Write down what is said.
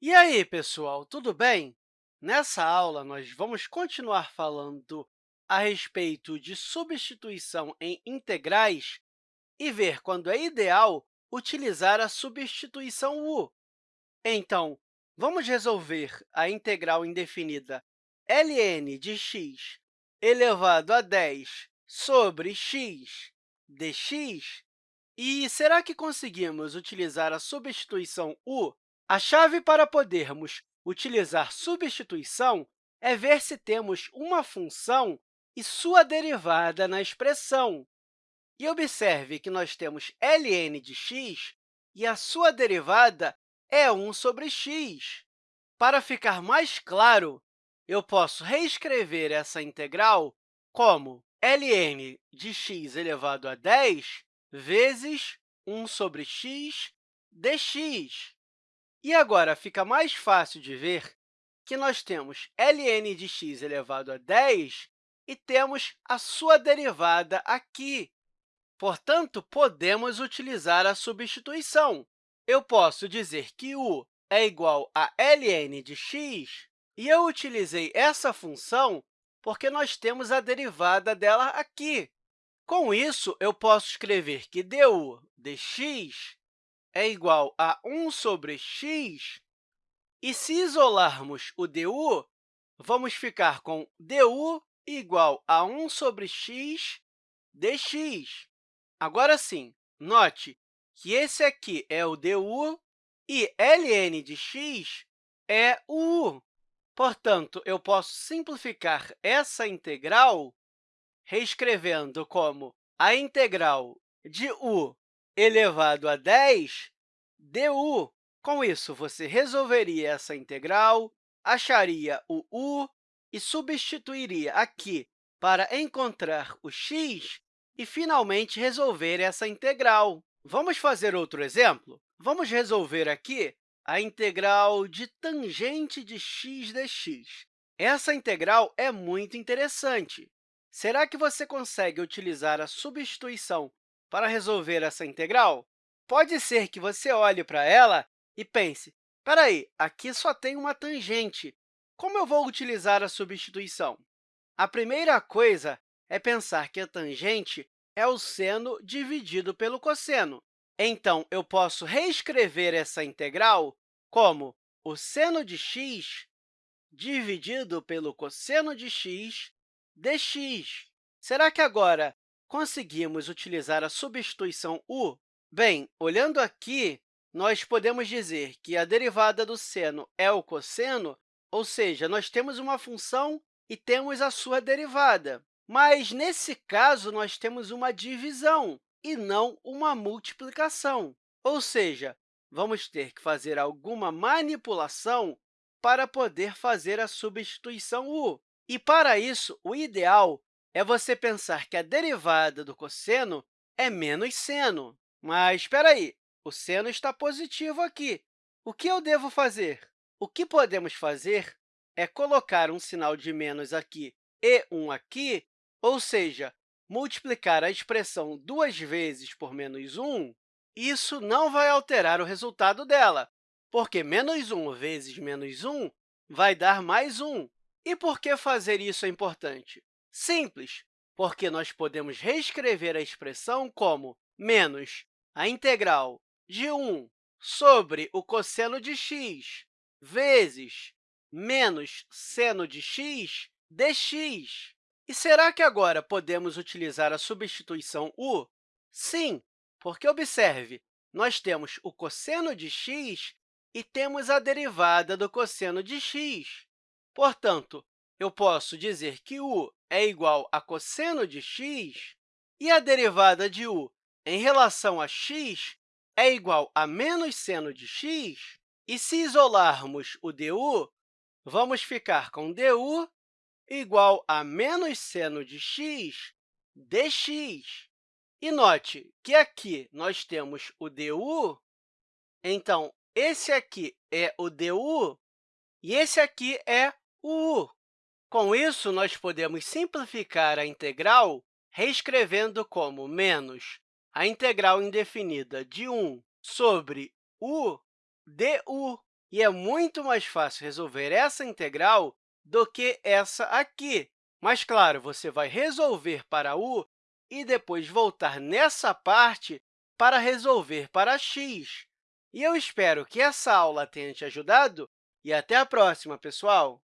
E aí, pessoal, tudo bem? Nessa aula, nós vamos continuar falando a respeito de substituição em integrais e ver quando é ideal utilizar a substituição u. Então, vamos resolver a integral indefinida ln de x elevado a 10 sobre x dx. E será que conseguimos utilizar a substituição u a chave para podermos utilizar substituição é ver se temos uma função e sua derivada na expressão. E observe que nós temos ln de x e a sua derivada é 1 sobre x. Para ficar mais claro, eu posso reescrever essa integral como ln de x elevado a 10 vezes 1 sobre x dx. E agora fica mais fácil de ver que nós temos ln de x elevado a 10 e temos a sua derivada aqui. Portanto, podemos utilizar a substituição. Eu posso dizer que u é igual a ln de x, e eu utilizei essa função porque nós temos a derivada dela aqui. Com isso, eu posso escrever que du dx é igual a 1 sobre x, e se isolarmos o du, vamos ficar com du igual a 1 sobre x dx. Agora sim, note que esse aqui é o du e ln de x é o u. Portanto, eu posso simplificar essa integral reescrevendo como a integral de u elevado a 10 du. Com isso, você resolveria essa integral, acharia o u e substituiria aqui para encontrar o x e, finalmente, resolver essa integral. Vamos fazer outro exemplo? Vamos resolver aqui a integral de tangente de x dx. Essa integral é muito interessante. Será que você consegue utilizar a substituição para resolver essa integral, pode ser que você olhe para ela e pense, espera aí, aqui só tem uma tangente. Como eu vou utilizar a substituição? A primeira coisa é pensar que a tangente é o seno dividido pelo cosseno. Então, eu posso reescrever essa integral como o seno de x dividido pelo cosseno de x dx. Será que agora conseguimos utilizar a substituição u? Bem, olhando aqui, nós podemos dizer que a derivada do seno é o cosseno, ou seja, nós temos uma função e temos a sua derivada. Mas, nesse caso, nós temos uma divisão e não uma multiplicação. Ou seja, vamos ter que fazer alguma manipulação para poder fazer a substituição u. E, para isso, o ideal é você pensar que a derivada do cosseno é menos seno. Mas, espera aí, o seno está positivo aqui. O que eu devo fazer? O que podemos fazer é colocar um sinal de menos aqui e um aqui, ou seja, multiplicar a expressão duas vezes por menos 1, isso não vai alterar o resultado dela, porque menos 1 vezes menos 1 vai dar mais 1. E por que fazer isso é importante? Simples, porque nós podemos reescrever a expressão como menos a integral de 1 sobre o cosseno de x vezes menos seno de x dx. E será que agora podemos utilizar a substituição u? Sim, porque, observe, nós temos o cosseno de x e temos a derivada do cosseno de x. Portanto, eu posso dizer que u é igual a cosseno de x e a derivada de u em relação a x é igual a menos seno de x. E se isolarmos o du, vamos ficar com du igual a menos seno de x dx. E note que aqui nós temos o du, então, esse aqui é o du e esse aqui é o u. Com isso, nós podemos simplificar a integral reescrevendo como menos a integral indefinida de 1 sobre u du. E é muito mais fácil resolver essa integral do que essa aqui. Mas, claro, você vai resolver para u e depois voltar nessa parte para resolver para x. E eu espero que essa aula tenha te ajudado e até a próxima, pessoal!